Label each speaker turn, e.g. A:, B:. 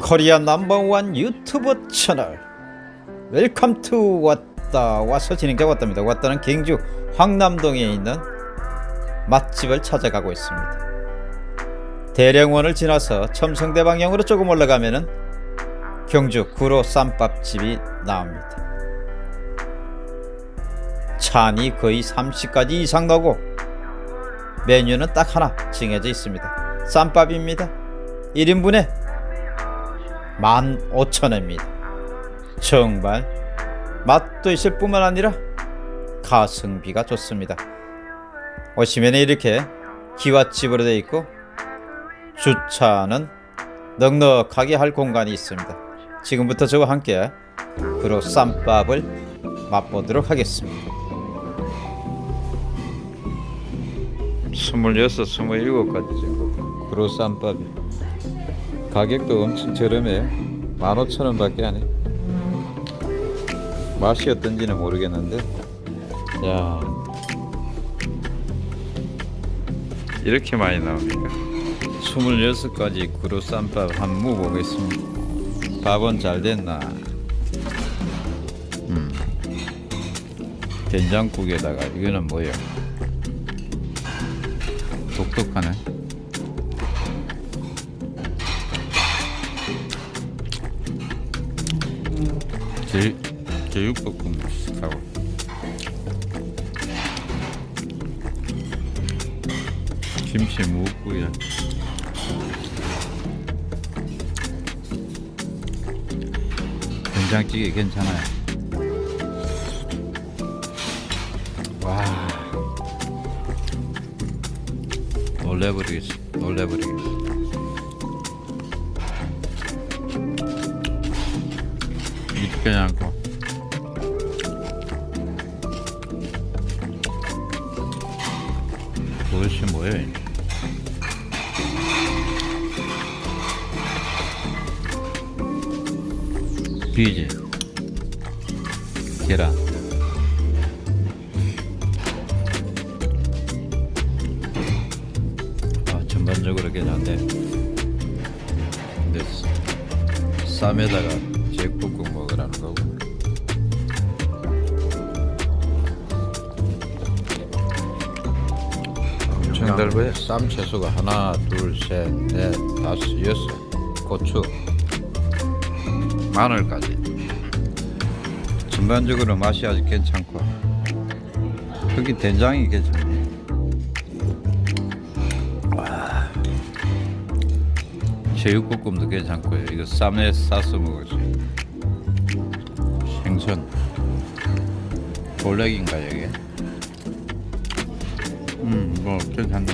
A: Korea number one 유튜브 채널. Welcome to 왔다. 와서 진행자 왔답니다. 왔다는 경주 황남동에 있는 맛집을 찾아가고 있습니다. 대릉원을 지나서 첨성대 방향으로 조금 올라가면은 경주 구로 쌈밥집이 나옵니다. 찬이 거의 30가지 이상 나오고 메뉴는 딱 하나 정해져 있습니다. 쌈밥입니다. 1인분에 15,000원입니다. 정말 맛도 있을 뿐만 아니라 가성비가 좋습니다. 오시면 이렇게 기와집으로 되어 있고 주차는 넉넉하게 할 공간이 있습니다. 지금부터 저와 함께 그로 쌈밥을 맛보도록 하겠습니다. 26, 27가지 정도 그로 쌈밥이 가격도 엄청 저렴해요 15,000원 밖에 안해. 맛이 어떤지는 모르겠는데. 야. 이렇게 많이 나옵니까? 26가지 구로 쌈밥 한 무 보겠습니다. 밥은 잘 됐나? 음. 된장국에다가 이거는 뭐예요? 독특하네 제, 제육볶음 하고. 김치 무국이야 된장찌개 괜찮아요. 와. 놀래버리겠어. 놀래버리겠어 않고 그것이 뭐예요? 비지 계란. 아, 전반적으로 괜찮네. 근데 쌈에다가 제육볶음 먹으 엄청 넓어요? 쌈 채소가 하나 둘셋넷 다섯 여섯 고추 마늘까지. 전반적으로 맛이 아주 괜찮고. 특히 된장이 괜찮네. 와. 제육볶음도 괜찮고요. 이거 쌈에 싸서 먹을 수 있는 생선. 볼렉인가 여기 음뭐 괜찮네